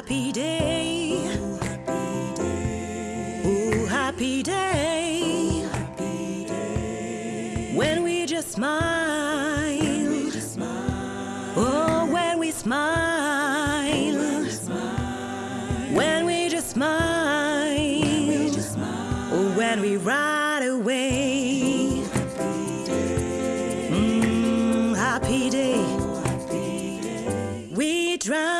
happy day. Oh, happy day. Happy day. When we just smile. We just smile. Oh, when we smile. When we smile. When we just smile. We just smile. Oh, when we ride away. Happy day. Mm, happy day. Happy day. We drive.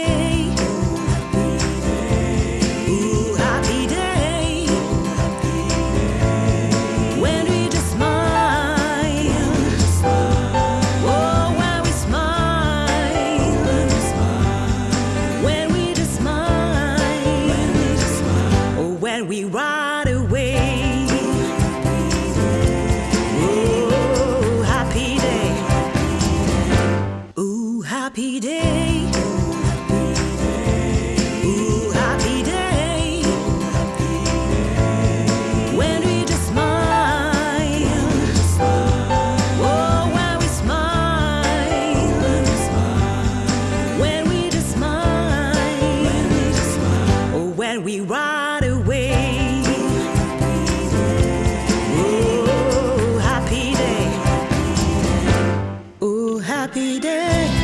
when we run. happy day.